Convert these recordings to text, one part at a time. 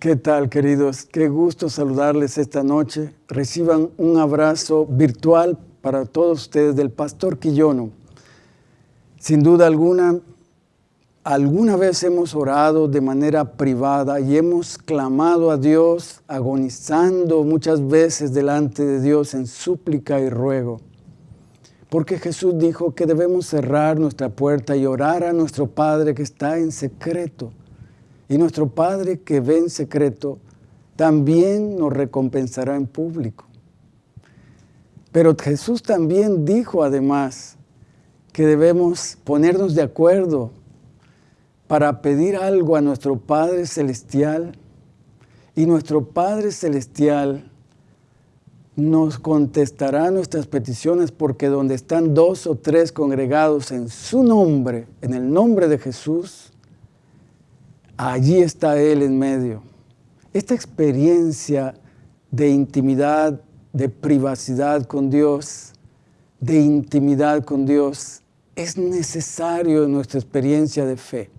¿Qué tal, queridos? Qué gusto saludarles esta noche. Reciban un abrazo virtual para todos ustedes del Pastor Quillono. Sin duda alguna, alguna vez hemos orado de manera privada y hemos clamado a Dios, agonizando muchas veces delante de Dios en súplica y ruego. Porque Jesús dijo que debemos cerrar nuestra puerta y orar a nuestro Padre que está en secreto. Y nuestro Padre que ve en secreto también nos recompensará en público. Pero Jesús también dijo además que debemos ponernos de acuerdo para pedir algo a nuestro Padre Celestial y nuestro Padre Celestial nos contestará nuestras peticiones porque donde están dos o tres congregados en su nombre, en el nombre de Jesús, allí está Él en medio. Esta experiencia de intimidad, de privacidad con Dios, de intimidad con Dios, es necesario en nuestra experiencia de fe.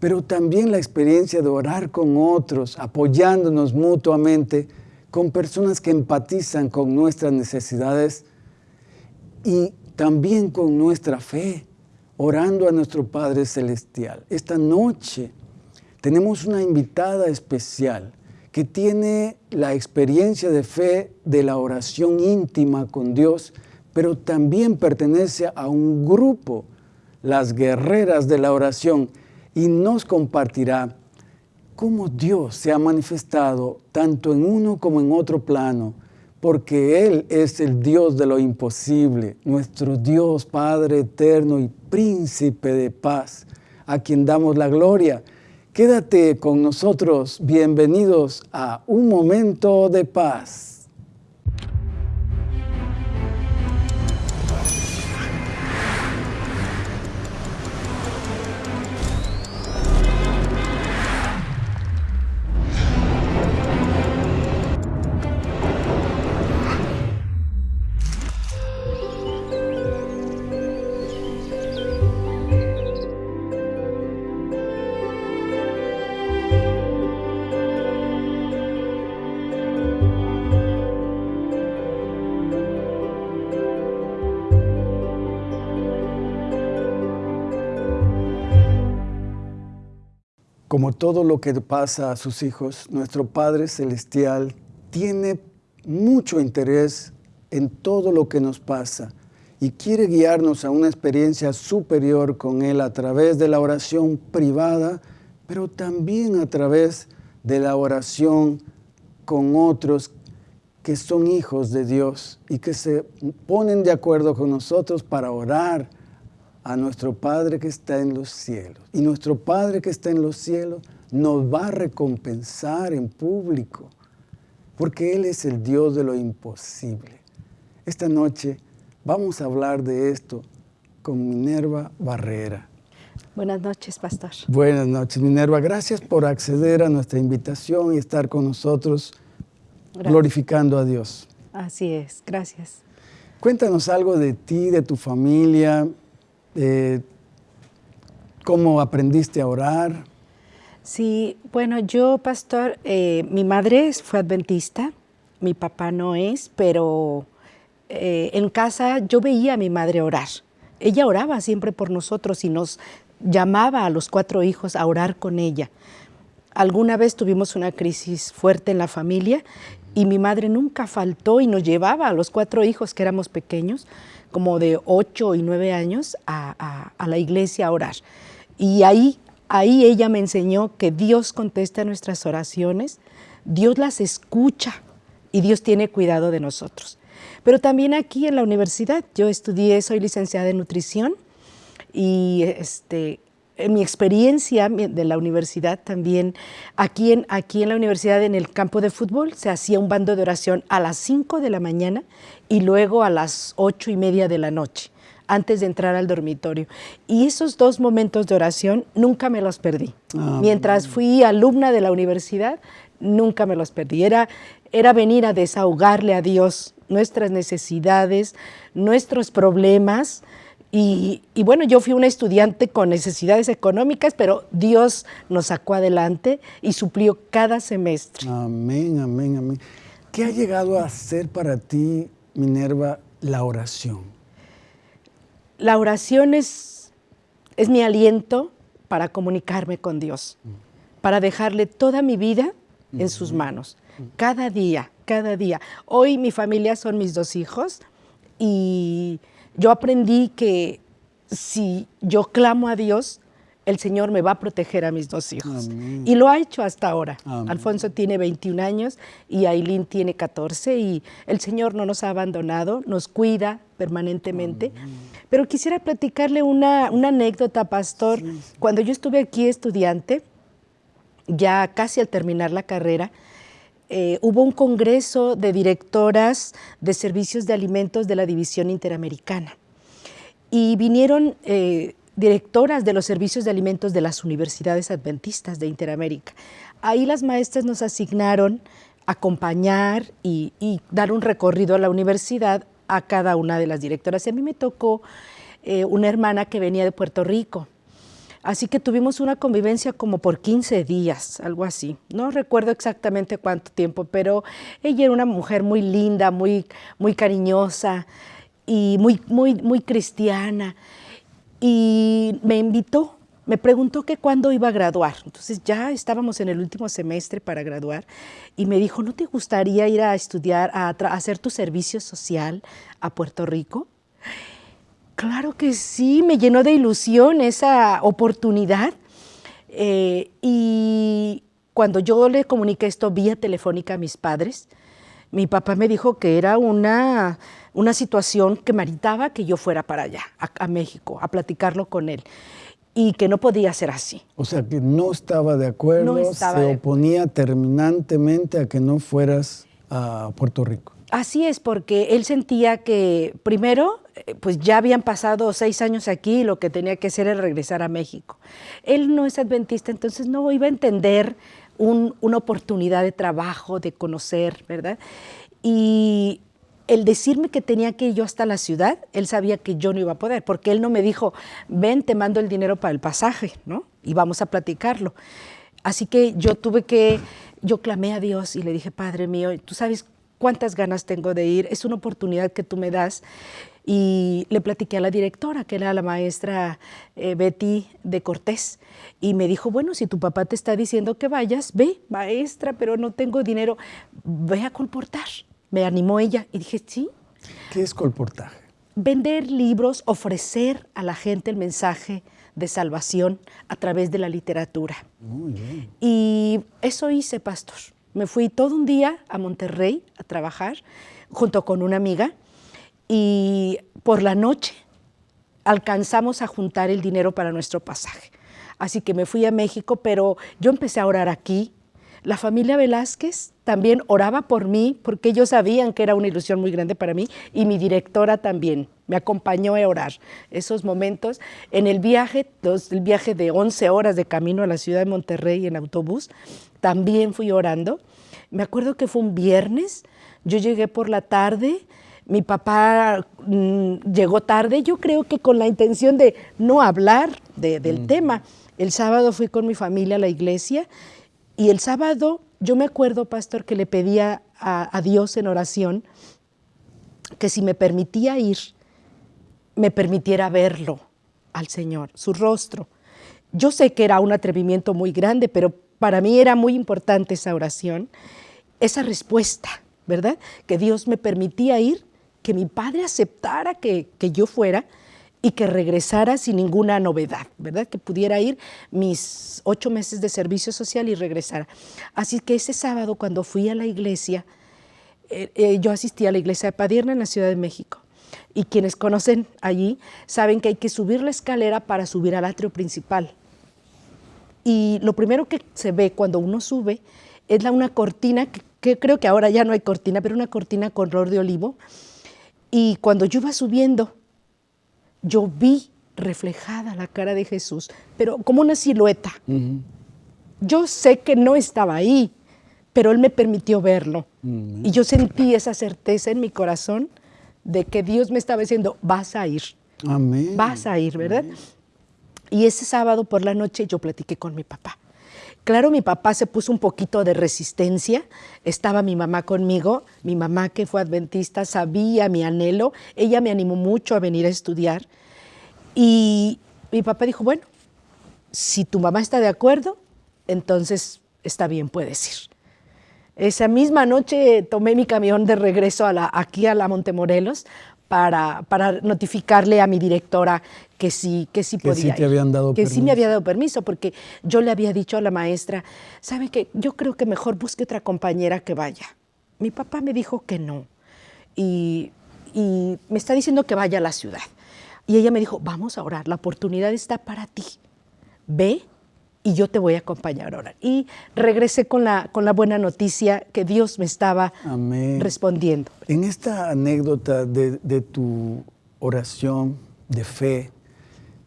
Pero también la experiencia de orar con otros, apoyándonos mutuamente, con personas que empatizan con nuestras necesidades y también con nuestra fe, orando a nuestro Padre Celestial. Esta noche tenemos una invitada especial que tiene la experiencia de fe de la oración íntima con Dios, pero también pertenece a un grupo, las guerreras de la oración, y nos compartirá cómo Dios se ha manifestado tanto en uno como en otro plano, porque Él es el Dios de lo imposible, nuestro Dios Padre eterno y príncipe de paz, a quien damos la gloria. Quédate con nosotros, bienvenidos a Un Momento de Paz. Como todo lo que pasa a sus hijos, nuestro Padre Celestial tiene mucho interés en todo lo que nos pasa y quiere guiarnos a una experiencia superior con Él a través de la oración privada, pero también a través de la oración con otros que son hijos de Dios y que se ponen de acuerdo con nosotros para orar a nuestro Padre que está en los cielos. Y nuestro Padre que está en los cielos nos va a recompensar en público, porque Él es el Dios de lo imposible. Esta noche vamos a hablar de esto con Minerva Barrera. Buenas noches, pastor. Buenas noches, Minerva. Gracias por acceder a nuestra invitación y estar con nosotros glorificando a Dios. Así es, gracias. Cuéntanos algo de ti, de tu familia, eh, ¿Cómo aprendiste a orar? Sí, bueno, yo, pastor, eh, mi madre fue adventista, mi papá no es, pero eh, en casa yo veía a mi madre orar. Ella oraba siempre por nosotros y nos llamaba a los cuatro hijos a orar con ella. Alguna vez tuvimos una crisis fuerte en la familia y mi madre nunca faltó y nos llevaba a los cuatro hijos que éramos pequeños como de ocho y nueve años a, la iglesia a orar. Y ahí, ahí ella me enseñó que Dios contesta nuestras oraciones, Dios las escucha y Dios tiene cuidado de nosotros. Pero también aquí en la universidad, yo estudié, soy licenciada en nutrición y este, en mi experiencia de la universidad también, aquí en, aquí en la universidad, en el campo de fútbol, se hacía un bando de oración a las 5 de la mañana y luego a las ocho y media de la noche, antes de entrar al dormitorio. Y esos dos momentos de oración nunca me los perdí. Ah, Mientras fui alumna de la universidad, nunca me los perdí. Era, era venir a desahogarle a Dios nuestras necesidades, nuestros problemas, Y, bueno, yo fui una estudiante con necesidades económicas, pero Dios nos sacó adelante y suplió cada semestre. Amén, amén, amén. ¿Qué ha llegado a ser para ti, Minerva, la oración? La oración es, es mi aliento para comunicarme con Dios, para dejarle toda mi vida en sus manos, cada día, cada día. Hoy mi familia son mis dos hijos y yo aprendí que si yo clamo a Dios, el Señor me va a proteger a mis dos hijos. Y lo ha hecho hasta ahora. Alfonso tiene 21 años y Aileen tiene 14 y el Señor no nos ha abandonado, nos cuida permanentemente. Pero quisiera platicarle una, anécdota, pastor. Cuando yo estuve aquí estudiante, ya casi al terminar la carrera, eh, hubo un congreso de directoras de servicios de alimentos de la División Interamericana y vinieron eh, directoras de los servicios de alimentos de las universidades adventistas de Interamérica. Ahí las maestras nos asignaron acompañar y, dar un recorrido a la universidad a cada una de las directoras. Y a mí me tocó eh, una hermana que venía de Puerto Rico Así que tuvimos una convivencia como por 15 días, algo así. No recuerdo exactamente cuánto tiempo, pero ella era una mujer muy linda, muy, muy cariñosa y muy, muy, muy cristiana. Y me invitó, me preguntó que cuándo iba a graduar. Entonces ya estábamos en el último semestre para graduar y me dijo, ¿no te gustaría ir a estudiar, a hacer tu servicio social a Puerto Rico? Claro que sí, me llenó de ilusión esa oportunidad. Eh, y cuando yo le comuniqué esto vía telefónica a mis padres, mi papá me dijo que era una, una situación que meritaba que yo fuera para allá, a, México, a platicarlo con él y que no podía ser así. O sea, que no estaba de acuerdo, se oponía terminantemente a que no fueras a Puerto Rico. Así es, porque él sentía que primero, eh, pues ya habían pasado seis años aquí y lo que tenía que hacer era regresar a México. Él no es adventista, entonces no iba a entender una oportunidad de trabajo, de conocer, ¿verdad? Y el decirme que tenía que ir yo hasta la ciudad, él sabía que yo no iba a poder, porque él no me dijo, ven, te mando el dinero para el pasaje, ¿no? Y vamos a platicarlo. Así que yo tuve que, yo clamé a Dios y le dije, Padre mío, tú sabes cuántas ganas tengo de ir, es una oportunidad que tú me das. Y le platiqué a la directora, que era la maestra eh, Betty de Cortés, y me dijo, bueno, si tu papá te está diciendo que vayas, ve, maestra, pero no tengo dinero, ve a colportar. Me animó ella y dije, sí. ¿Qué es colportaje? Vender libros, ofrecer a la gente el mensaje de salvación a través de la literatura. Muy bien. Y eso hice, pastor. Me fui todo un día a Monterrey a trabajar junto con una amiga y por la noche alcanzamos a juntar el dinero para nuestro pasaje. Así que me fui a México, pero yo empecé a orar aquí. La familia Velázquez también oraba por mí porque ellos sabían que era una ilusión muy grande para mí y mi directora también me acompañó a orar esos momentos. En el viaje, el viaje de 11 horas de camino a la ciudad de Monterrey en autobús, también fui orando. Me acuerdo que fue un viernes, yo llegué por la tarde, mi papá mm, llegó tarde, yo creo que con la intención de no hablar del mm. tema. El sábado fui con mi familia a la iglesia y el sábado yo me acuerdo, pastor, que le pedía a, Dios en oración que si me permitía ir, me permitiera verlo al Señor, su rostro. Yo sé que era un atrevimiento muy grande, pero para mí era muy importante esa oración, esa respuesta, ¿verdad? Que Dios me permitía ir, que mi padre aceptara que, yo fuera y que regresara sin ninguna novedad, ¿verdad? Que pudiera ir mis ocho meses de servicio social y regresara. Así que ese sábado cuando fui a la iglesia, eh, eh, yo asistí a la iglesia de Padierna en la Ciudad de México. Y quienes conocen allí saben que hay que subir la escalera para subir al atrio principal. Y lo primero que se ve cuando uno sube es la, una cortina, que, creo que ahora ya no hay cortina, pero una cortina con color de olivo. Y cuando yo iba subiendo, yo vi reflejada la cara de Jesús, pero como una silueta. Yo sé que no estaba ahí, pero Él me permitió verlo. Y yo sentí esa certeza en mi corazón de que Dios me estaba diciendo, vas a ir. Amén. Vas a ir, ¿verdad? Y ese sábado por la noche yo platiqué con mi papá. Claro, mi papá se puso un poquito de resistencia, estaba mi mamá conmigo, mi mamá que fue adventista sabía mi anhelo, ella me animó mucho a venir a estudiar y mi papá dijo, bueno, si tu mamá está de acuerdo, entonces está bien, puedes ir. Esa misma noche tomé mi camión de regreso aquí a la Montemorelos para, para notificarle a mi directora que sí, que sí Que podía. sí te ir, habían dado Que sí me había dado permiso, porque yo le había dicho a la maestra, ¿sabe qué? Yo creo que mejor busque otra compañera que vaya. Mi papá me dijo que no. Y, y me está diciendo que vaya a la ciudad. Y ella me dijo, vamos a orar, la oportunidad está para ti. Ve y yo te voy a acompañar a orar. Y regresé con la, con la buena noticia que Dios me estaba Amén. respondiendo. En esta anécdota de, de tu oración de fe,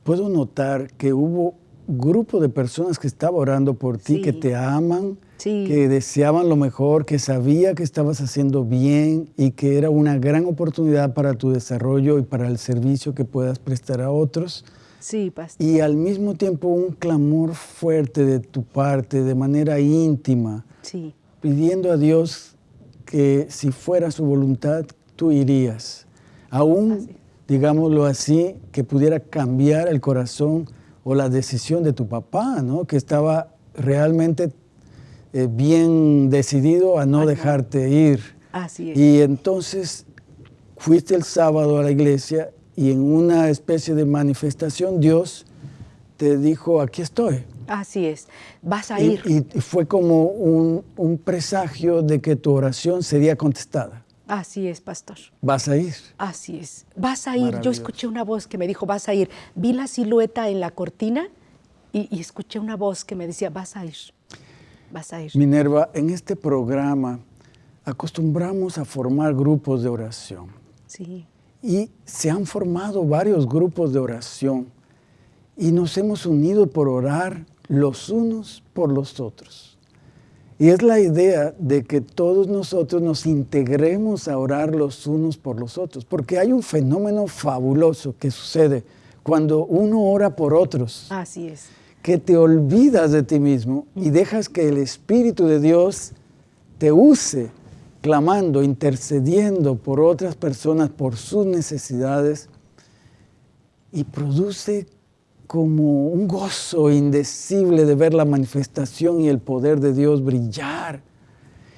puedo notar que hubo grupo de personas que estaba orando por ti, Sí. que te aman, Sí. que deseaban lo mejor, que sabía que estabas haciendo bien y que era una gran oportunidad para tu desarrollo y para el servicio que puedas prestar a otros. Sí, pastor. Y al mismo tiempo un clamor fuerte de tu parte, de manera íntima, Sí, pidiendo a Dios que si fuera su voluntad, tú irías. Aún, digámoslo así, que pudiera cambiar el corazón o la decisión de tu papá, ¿no? Que estaba realmente eh, bien decidido a no dejarte ir. así es. Y entonces fuiste el sábado a la iglesia y en una especie de manifestación Dios te dijo, aquí estoy. Así es. Vas a Y, ir. y- fue como un, un presagio de que tu oración sería contestada. Así es, pastor. Vas a ir. Así es. Vas a ir. Yo escuché una voz que me dijo, vas a ir. Vi la silueta en la cortina y, y escuché una voz que me decía, vas a ir. Vas a ir. Minerva, en este programa acostumbramos a formar grupos de oración Sí, y se han formado varios grupos de oración y nos hemos unido por orar los unos por los otros. Y es la idea de que todos nosotros nos integremos a orar los unos por los otros, porque hay un fenómeno fabuloso que sucede cuando uno ora por otros, así es. que te olvidas de ti mismo y dejas que el Espíritu de Dios te use clamando, intercediendo por otras personas, por sus necesidades, y produce como un gozo indecible de ver la manifestación y el poder de Dios brillar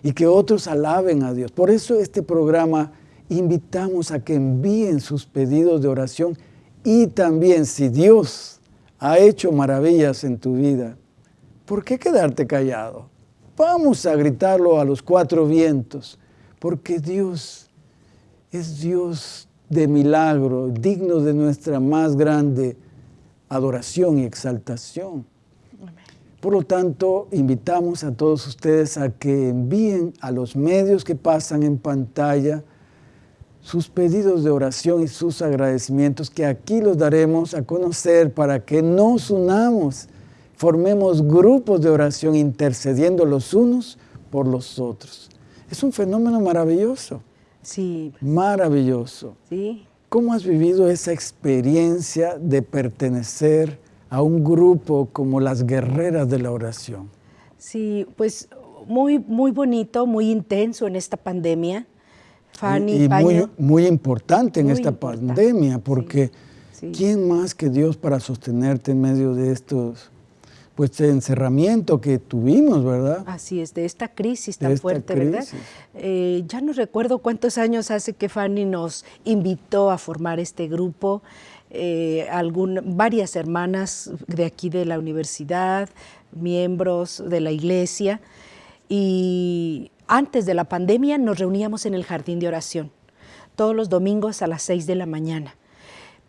y que otros alaben a Dios. Por eso este programa invitamos a que envíen sus pedidos de oración y también si Dios ha hecho maravillas en tu vida, ¿por qué quedarte callado? Vamos a gritarlo a los cuatro vientos, porque Dios es Dios de milagro, digno de nuestra más grande adoración y exaltación. Por lo tanto, invitamos a todos ustedes a que envíen a los medios que pasan en pantalla sus pedidos de oración y sus agradecimientos, que aquí los daremos a conocer para que nos unamos, formemos grupos de oración intercediendo los unos por los otros. Es un fenómeno maravilloso, Sí, maravilloso. sí. ¿Cómo has vivido esa experiencia de pertenecer a un grupo como las guerreras de la oración? Sí, pues muy, muy bonito, muy intenso en esta pandemia. Fanny, y y muy, muy importante en Muy esta importante, pandemia, porque sí. ¿quién más que Dios para sostenerte en medio de estos, pues, de encerramiento que tuvimos, verdad? Así es, de esta crisis tan esta fuerte, ¿verdad? crisis. Eh, ya no recuerdo cuántos años hace que Fanny nos invitó a formar este grupo. eh, algún- varias hermanas de aquí de la universidad, miembros de la iglesia. Y antes de la pandemia nos reuníamos en el jardín de oración, todos los domingos a las 6 de la mañana.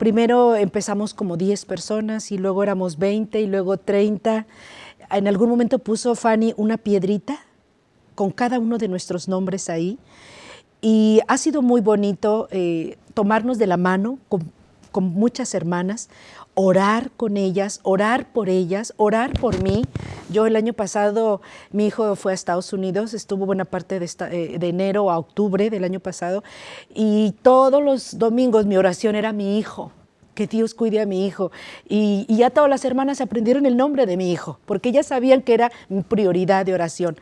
Primero empezamos como 10 personas y luego éramos 20 y luego 30. En algún momento puso Fanny una piedrita con cada uno de nuestros nombres ahí. Y ha sido muy bonito eh, tomarnos de la mano con, con muchas hermanas, orar con ellas, orar por ellas, orar por mí. Yo el año pasado, mi hijo fue a Estados Unidos, estuvo buena parte de, esta- eh, de enero a octubre del año pasado, y todos los domingos mi oración era mi hijo, que Dios cuide a mi hijo. Y, ya todas las hermanas aprendieron el nombre de mi hijo, porque ellas sabían que era mi prioridad de oración.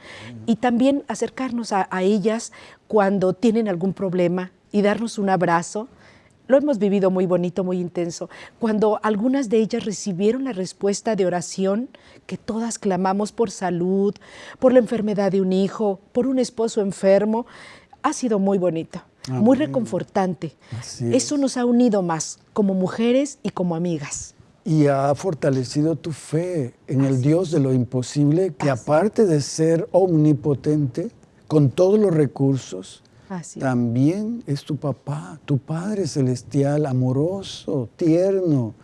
Y también acercarnos a, a ellas cuando tienen algún problema y darnos un abrazo lo hemos vivido muy bonito, muy intenso. Cuando algunas de ellas recibieron la respuesta de oración, que todas clamamos por salud, por la enfermedad de un hijo, por un esposo enfermo, ha sido muy bonito, muy reconfortante. Eso nos ha unido más como mujeres y como amigas. Y ha fortalecido tu fe en el Dios de lo imposible, que aparte de ser omnipotente, con todos los recursos, también es tu papá, tu Padre Celestial, amoroso, tierno.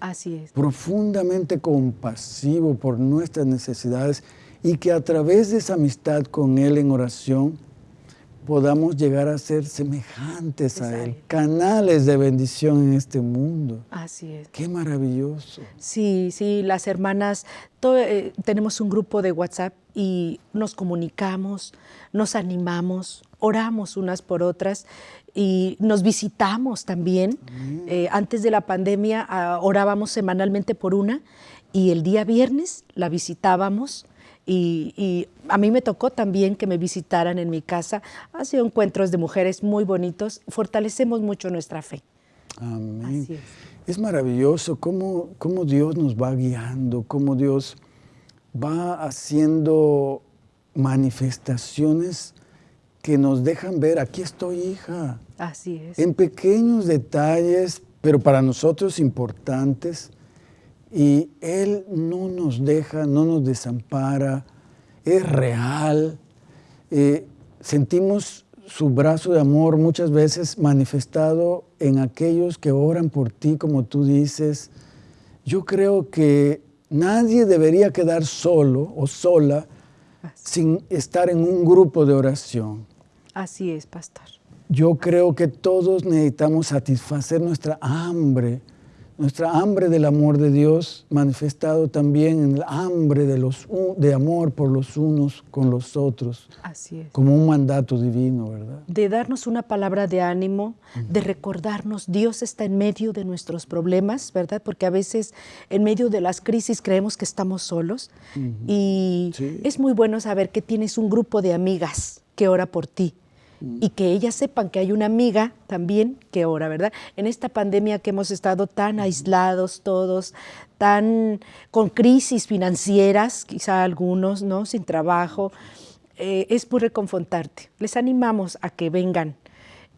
Así es. Profundamente compasivo por nuestras necesidades y que a través de esa amistad con Él en oración podamos llegar a ser semejantes a Él, canales de bendición en este mundo. Así es. Qué maravilloso. Sí, sí, las hermanas, eh, tenemos un grupo de WhatsApp y nos comunicamos, nos animamos, oramos unas por otras y nos visitamos también. Eh, antes de la pandemia ah, orábamos semanalmente por una y el día viernes la visitábamos y, a mí me tocó también que me visitaran en mi casa. Ha sido encuentros de mujeres muy bonitos. Fortalecemos mucho nuestra fe. Amén. es. es. maravilloso cómo, cómo Dios nos va guiando, cómo Dios va haciendo manifestaciones que nos dejan ver, aquí estoy hija. Así es. En pequeños detalles, pero para nosotros importantes. Y Él no nos deja, no nos desampara, es real. Eh, sentimos su brazo de amor muchas veces manifestado en aquellos que oran por ti, como tú dices. Yo creo que nadie debería quedar solo o sola sin estar en un grupo de oración. Así es, pastor. Yo creo que todos necesitamos satisfacer nuestra hambre nuestra hambre del amor de Dios manifestado también en el hambre de, los, de amor por los unos con los otros. Así es. Como un mandato divino, ¿verdad? De darnos una palabra de ánimo, de recordarnos, Dios está en medio de nuestros problemas, ¿verdad? Porque a veces en medio de las crisis creemos que estamos solos. Y es muy bueno saber que tienes un grupo de amigas que ora por ti y que ellas sepan que hay una amiga también que ora, ¿verdad? En esta pandemia que hemos estado tan aislados todos, tan con crisis financieras, quizá algunos, ¿no? Sin trabajo, eh, es muy reconfortarte. Les animamos a que vengan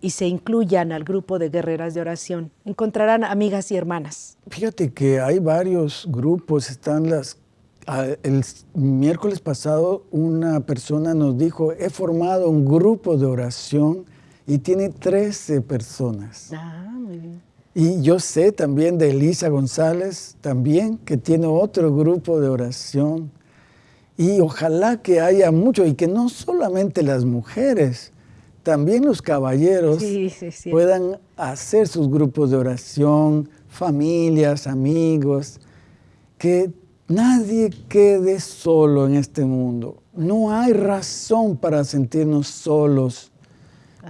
y se incluyan al grupo de guerreras de oración. Encontrarán amigas y hermanas. Fíjate que hay varios grupos, están las el miércoles pasado una persona nos dijo, he formado un grupo de oración y tiene 13 personas. Ah, muy bien. Y yo sé también de Elisa González, también, que tiene otro grupo de oración. Y ojalá que haya mucho, y que no solamente las mujeres, también los caballeros puedan hacer sus grupos de oración, familias, amigos, que Nadie quede solo en este mundo. No hay razón para sentirnos solos,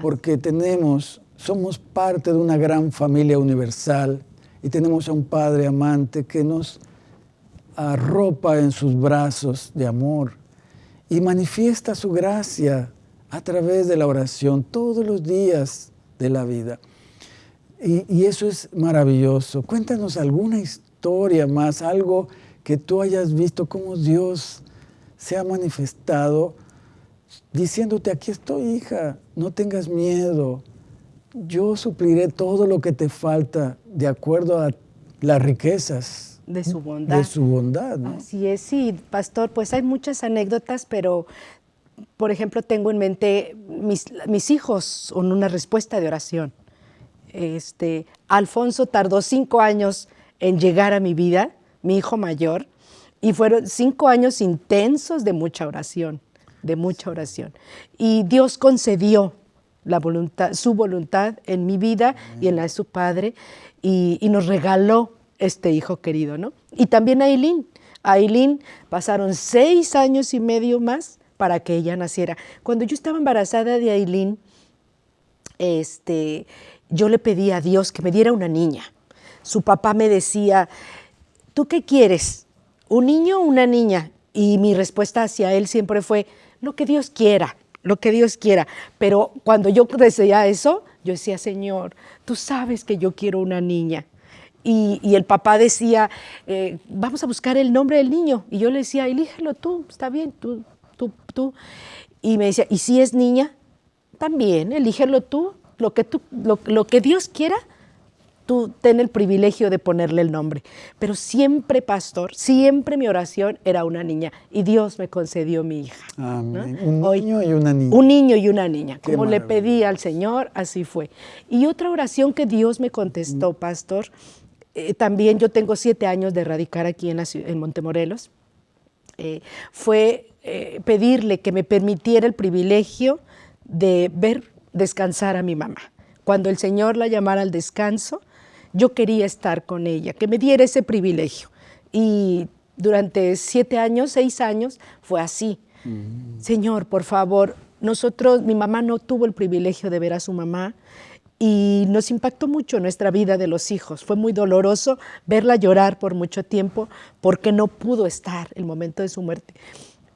porque tenemos, somos parte de una gran familia universal y tenemos a un Padre amante que nos arropa en sus brazos de amor y manifiesta su gracia a través de la oración todos los días de la vida. Y, y eso es maravilloso. Cuéntanos alguna historia más, algo que tú hayas visto cómo Dios se ha manifestado diciéndote, aquí estoy hija, no tengas miedo, yo supliré todo lo que te falta de acuerdo a las riquezas. De su bondad. De su bondad. Así es, sí, pastor, pues hay muchas anécdotas, pero por ejemplo tengo en mente mis, mis hijos con una respuesta de oración. Este, Alfonso tardó cinco años en llegar a mi vida mi hijo mayor, y fueron cinco años intensos de mucha oración, de mucha oración. Y Dios concedió la voluntad, su voluntad en mi vida y en la de su padre, y, nos regaló este hijo querido, ¿no? Y también a Aileen. A Aileen pasaron seis años y medio más para que ella naciera. Cuando yo estaba embarazada de Aileen, este, yo le pedí a Dios que me diera una niña su papá me decía, ¿tú qué quieres? ¿Un niño o una niña? Y mi respuesta hacia él siempre fue, lo que Dios quiera, lo que Dios quiera. Pero cuando yo decía eso, yo decía, Señor, tú sabes que yo quiero una niña. Y, el papá decía, eh, vamos a buscar el nombre del niño. Y yo le decía, elígelo tú, está bien, tú, tú, tú. Y me decía, ¿y si es niña? También, elígelo tú, lo que, tú, lo que Dios quiera, tú ten el privilegio de ponerle el nombre. Pero siempre, pastor, siempre mi oración era una niña y Dios me concedió mi hija. Amén. Un niño y una niña. Un niño y una niña. Como le pedí al Señor, así fue. Y otra oración que Dios me contestó, mm. pastor, eh, también yo tengo siete años de radicar aquí en, en Montemorelos, eh, fue eh, pedirle que me permitiera el privilegio de ver descansar a mi mamá. Cuando el Señor la llamara al descanso, yo quería estar con ella, que me diera ese privilegio. Y durante siete años, seis años, fue así. Mm. Señor, por favor, nosotros, mi mamá no tuvo el privilegio de ver a su mamá y nos impactó mucho nuestra vida de los hijos. Fue muy doloroso verla llorar por mucho tiempo porque no pudo estar el momento de su muerte.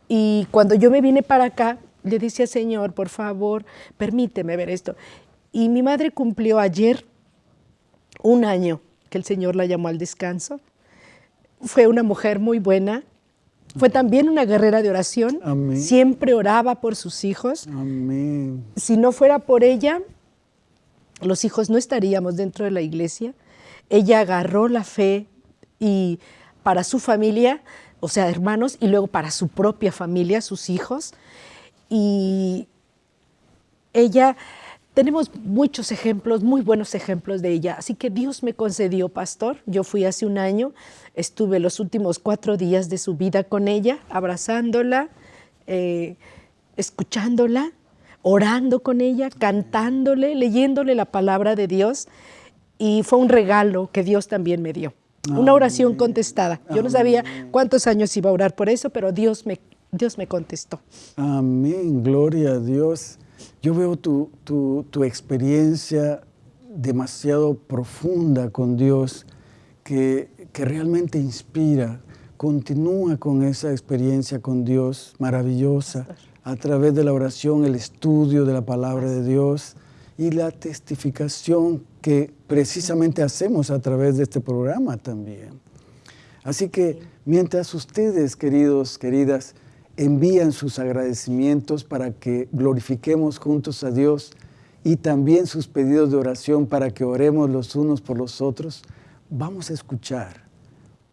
Y cuando yo me vine para acá, le decía, Señor, por favor, permíteme ver esto. Y mi madre cumplió ayer un año que el Señor la llamó al descanso. Fue una mujer muy buena, fue también una guerrera de oración, siempre oraba por sus hijos. Si no fuera por ella, los hijos no estaríamos dentro de la iglesia. Ella agarró la fe y para su familia, o sea, hermanos, y luego para su propia familia, sus hijos. Y ella tenemos muchos ejemplos, muy buenos ejemplos de ella. Así que Dios me concedió pastor. Yo fui hace un año, estuve los últimos cuatro días de su vida con ella, abrazándola, eh, escuchándola, orando con ella, cantándole, leyéndole la palabra de Dios. Y fue un regalo que Dios también me dio. Una oración contestada. Yo no sabía cuántos años iba a orar por eso, pero Dios me, Dios me contestó. Amén, gloria a Dios. Yo veo tu, tu, experiencia demasiado profunda con Dios que, que, realmente inspira. Continúa con esa experiencia con Dios maravillosa a través de la oración, el estudio de la palabra de Dios y la testificación que precisamente hacemos a través de este programa también. Así que mientras ustedes, queridos, queridas, envían sus agradecimientos para que glorifiquemos juntos a Dios y también sus pedidos de oración para que oremos los unos por los otros, vamos a escuchar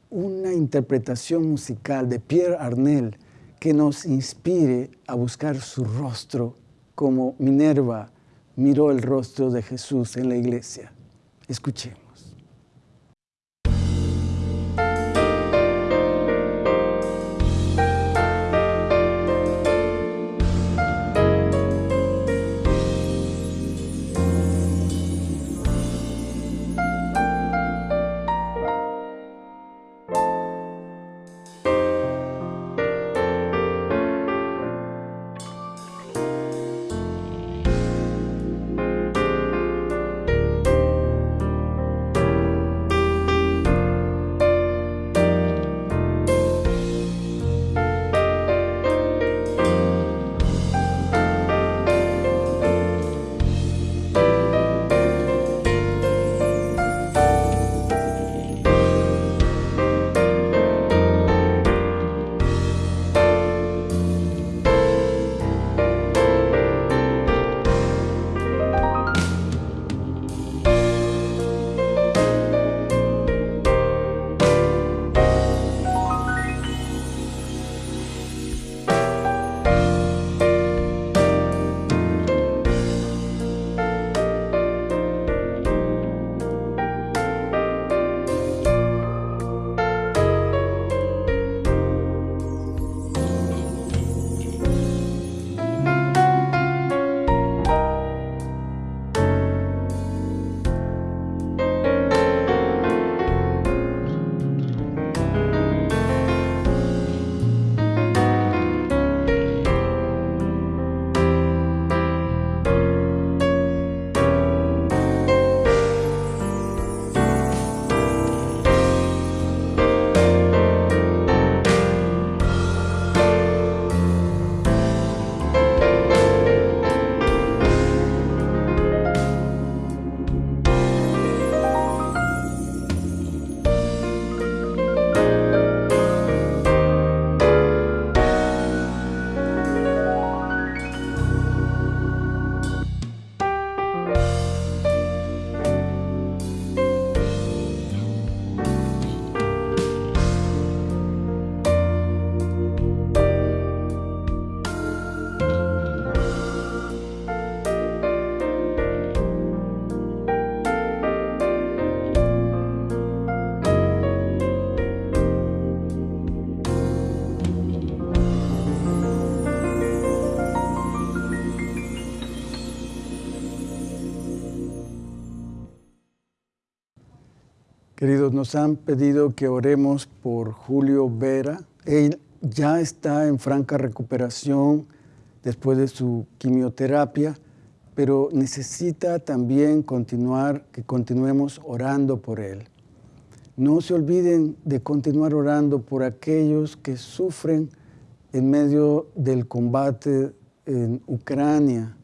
una interpretación musical de Pierre Arnel que nos inspire a buscar su rostro como Minerva miró el rostro de Jesús en la iglesia. Escuchemos. Queridos, nos han pedido que oremos por Julio Vera. Él ya está en franca recuperación después de su quimioterapia, pero necesita también continuar, que continuemos orando por él. No se olviden de continuar orando por aquellos que sufren en medio del combate en Ucrania.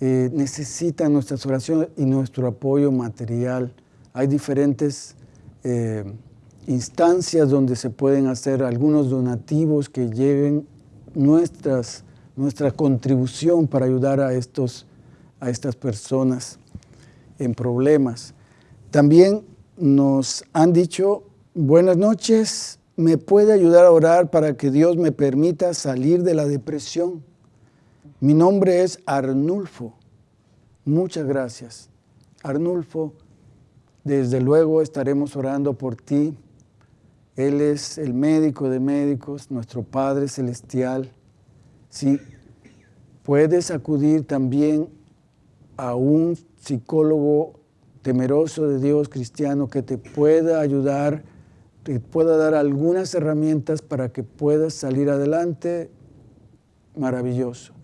Eh, necesitan nuestras oraciones y nuestro apoyo material hay diferentes eh, instancias donde se pueden hacer algunos donativos que lleven nuestras, nuestra contribución para ayudar a, estos, a estas personas en problemas. También nos han dicho, buenas noches, ¿me puede ayudar a orar para que Dios me permita salir de la depresión? Mi nombre es Arnulfo. Muchas gracias. Arnulfo, desde luego estaremos orando por ti. Él es el médico de médicos, nuestro Padre Celestial. Si puedes acudir también a un psicólogo temeroso de Dios cristiano que te pueda ayudar, te pueda dar algunas herramientas para que puedas salir adelante, maravilloso.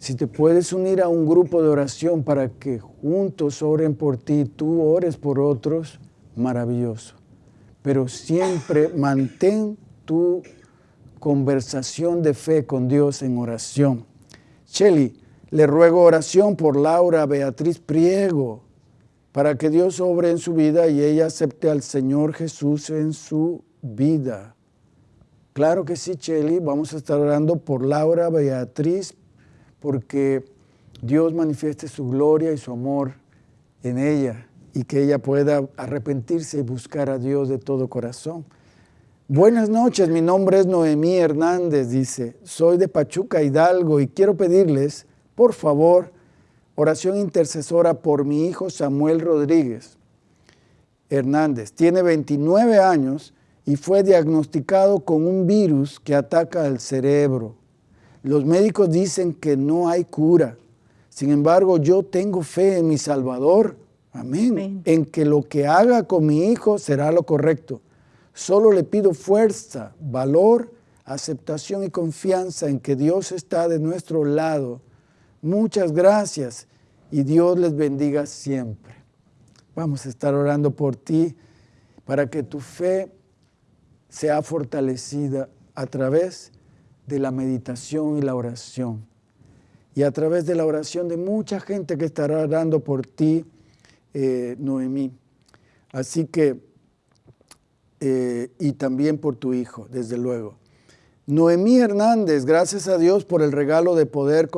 Si te puedes unir a un grupo de oración para que juntos oren por ti, tú ores por otros, maravilloso. Pero siempre mantén tu conversación de fe con Dios en oración. Shelly, le ruego oración por Laura Beatriz Priego, para que Dios obre en su vida y ella acepte al Señor Jesús en su vida. Claro que sí, Shelly, vamos a estar orando por Laura Beatriz porque Dios manifieste su gloria y su amor en ella y que ella pueda arrepentirse y buscar a Dios de todo corazón. Buenas noches, mi nombre es Noemí Hernández, dice, soy de Pachuca Hidalgo y quiero pedirles, por favor, oración intercesora por mi hijo Samuel Rodríguez Hernández. Tiene 29 años y fue diagnosticado con un virus que ataca al cerebro. Los médicos dicen que no hay cura. Sin embargo, yo tengo fe en mi Salvador. Amén. En que lo que haga con mi hijo será lo correcto. Solo le pido fuerza, valor, aceptación y confianza en que Dios está de nuestro lado. Muchas gracias y Dios les bendiga siempre. Vamos a estar orando por ti para que tu fe sea fortalecida a través de la meditación y la oración. Y a través de la oración de mucha gente que estará orando por ti, eh, Noemí. Así que, eh, y también por tu hijo, desde luego. Noemí Hernández, gracias a Dios por el regalo de poder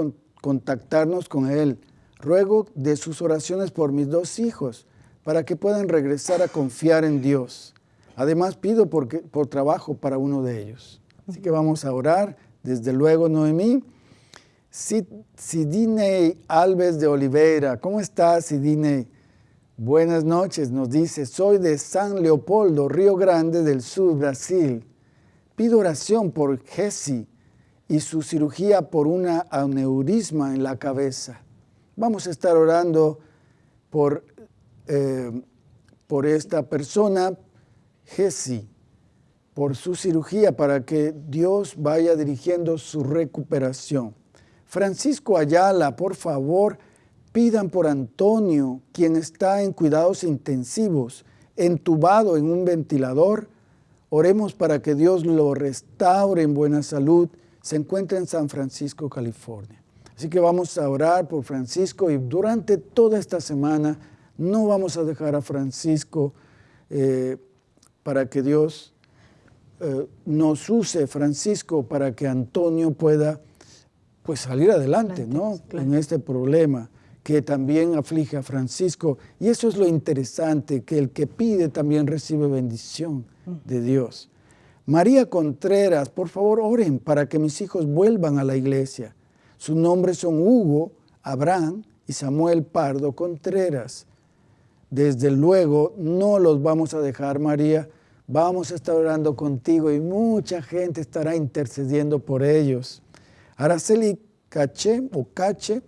contactarnos con Él. Ruego de sus oraciones por mis dos hijos, para que puedan regresar a confiar en Dios. Además, pido por trabajo para uno de ellos. Así que vamos a orar, desde luego, Noemí. Sidney Alves de Oliveira, ¿cómo estás, Sidney? Buenas noches, nos dice, soy de San Leopoldo, Río Grande del Sur, Brasil. Pido oración por Jesse y su cirugía por una aneurisma en la cabeza. Vamos a estar orando por, eh, por esta persona, Jesse por su cirugía para que Dios vaya dirigiendo su recuperación. Francisco Ayala, por favor, pidan por Antonio, quien está en cuidados intensivos, entubado en un ventilador. Oremos para que Dios lo restaure en buena salud. Se encuentra en San Francisco, California. Así que vamos a orar por Francisco y durante toda esta semana no vamos a dejar a Francisco eh, para que Dios eh, nos use Francisco para que Antonio pueda pues salir adelante, ¿no? En este problema que también aflige a Francisco. Y eso es lo interesante, que el que pide también recibe bendición de Dios. María Contreras, por favor oren para que mis hijos vuelvan a la iglesia. Sus nombres son Hugo, Abraham y Samuel Pardo Contreras. Desde luego no los vamos a dejar, María, Vamos a estar orando contigo y mucha gente estará intercediendo por ellos. Araceli Caché o Cache,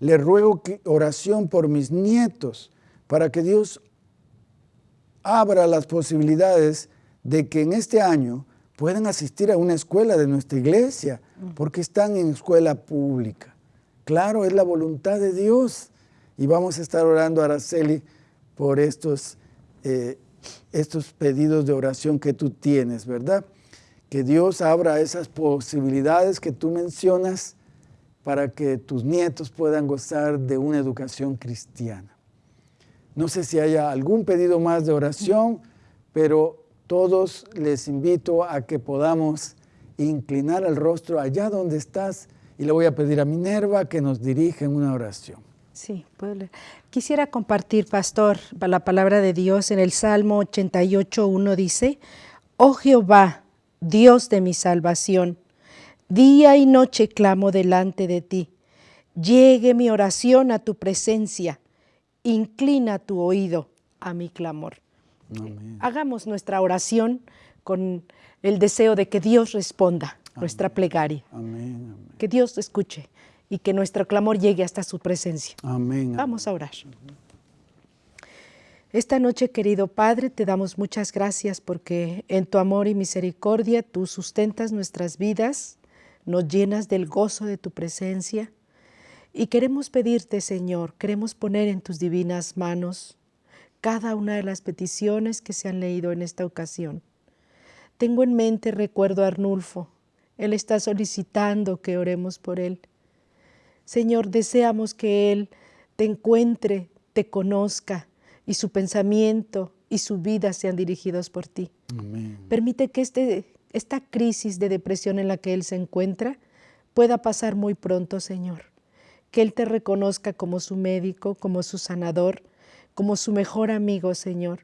le ruego oración por mis nietos para que Dios abra las posibilidades de que en este año puedan asistir a una escuela de nuestra iglesia, porque están en escuela pública. Claro, es la voluntad de Dios. Y vamos a estar orando, Araceli, por estos, eh, estos pedidos de oración que tú tienes, ¿verdad? Que Dios abra esas posibilidades que tú mencionas para que tus nietos puedan gozar de una educación cristiana. No sé si haya algún pedido más de oración, pero todos les invito a que podamos inclinar el rostro allá donde estás y le voy a pedir a Minerva que nos dirija en una oración. Sí, puedo leer. Quisiera compartir, pastor, la palabra de Dios en el Salmo 88, 1 dice, Oh Jehová, Dios de mi salvación, día y noche clamo delante de ti. Llegue mi oración a tu presencia, inclina tu oído a mi clamor. Hagamos nuestra oración con el deseo de que Dios responda nuestra plegaria. Que Dios escuche y que nuestro clamor llegue hasta su presencia. Amén. Vamos a orar. Esta noche, querido Padre, te damos muchas gracias porque en tu amor y misericordia tú sustentas nuestras vidas, nos llenas del gozo de tu presencia y queremos pedirte, Señor, queremos poner en tus divinas manos cada una de las peticiones que se han leído en esta ocasión. Tengo en mente, recuerdo a Arnulfo, él está solicitando que oremos por él. Señor, deseamos que Él te encuentre, te conozca y su pensamiento y su vida sean dirigidos por ti. Permite que este, esta crisis de depresión en la que Él se encuentra pueda pasar muy pronto, Señor. Que Él te reconozca como su médico, como su sanador, como su mejor amigo, Señor.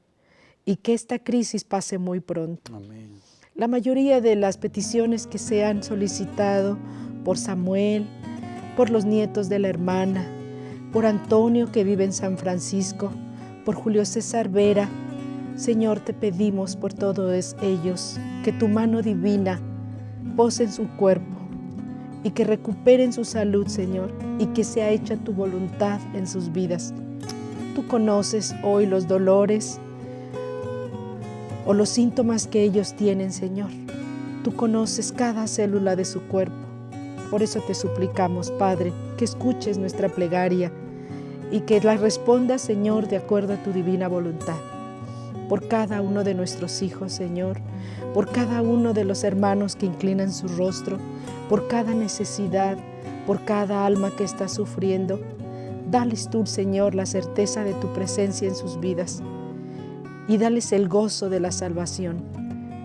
Y que esta crisis pase muy pronto. La mayoría de las peticiones que se han solicitado por Samuel, por los nietos de la hermana, por Antonio que vive en San Francisco, por Julio César Vera, Señor, te pedimos por todos ellos que tu mano divina pose en su cuerpo y que recuperen su salud, Señor, y que sea hecha tu voluntad en sus vidas. Tú conoces hoy los dolores, o los síntomas que ellos tienen, Señor. Tú conoces cada célula de su cuerpo. Por eso te suplicamos, Padre, que escuches nuestra plegaria y que la respondas, Señor, de acuerdo a tu divina voluntad. Por cada uno de nuestros hijos, Señor, por cada uno de los hermanos que inclinan su rostro, por cada necesidad, por cada alma que está sufriendo. Dales tú, Señor, la certeza de tu presencia en sus vidas y dales el gozo de la salvación.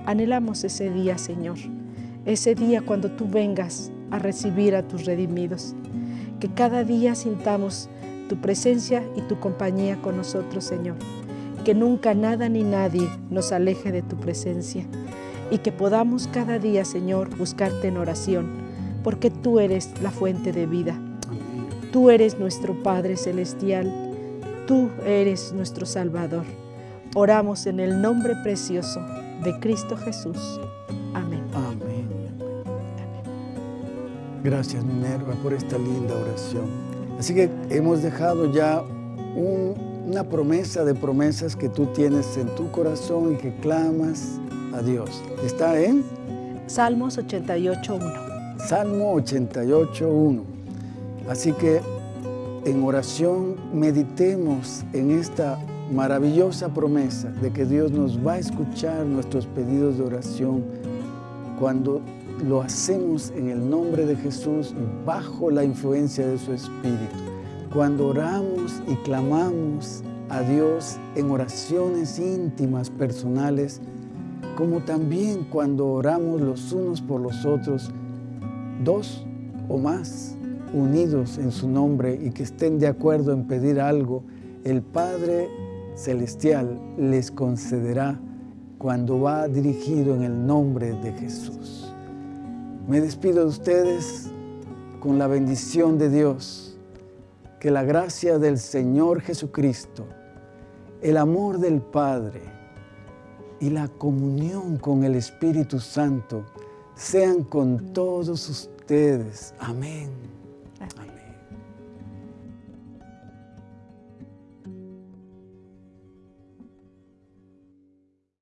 Anhelamos ese día, Señor, ese día cuando tú vengas a recibir a tus redimidos. Que cada día sintamos tu presencia y tu compañía con nosotros, Señor. Que nunca nada ni nadie nos aleje de tu presencia. Y que podamos cada día, Señor, buscarte en oración, porque tú eres la fuente de vida. Tú eres nuestro Padre Celestial. Tú eres nuestro Salvador. Oramos en el nombre precioso de Cristo Jesús. Gracias Minerva por esta linda oración. Así que hemos dejado ya una promesa de promesas que tú tienes en tu corazón y que clamas a Dios. Está en Salmos 88.1. Salmo 88.1. Así que en oración meditemos en esta maravillosa promesa de que Dios nos va a escuchar nuestros pedidos de oración cuando lo hacemos en el nombre de Jesús bajo la influencia de su Espíritu. Cuando oramos y clamamos a Dios en oraciones íntimas, personales, como también cuando oramos los unos por los otros, dos o más unidos en su nombre y que estén de acuerdo en pedir algo, el Padre celestial les concederá cuando va dirigido en el nombre de Jesús. Me despido de ustedes con la bendición de Dios, que la gracia del Señor Jesucristo, el amor del Padre y la comunión con el Espíritu Santo sean con todos ustedes. Amén. Amén.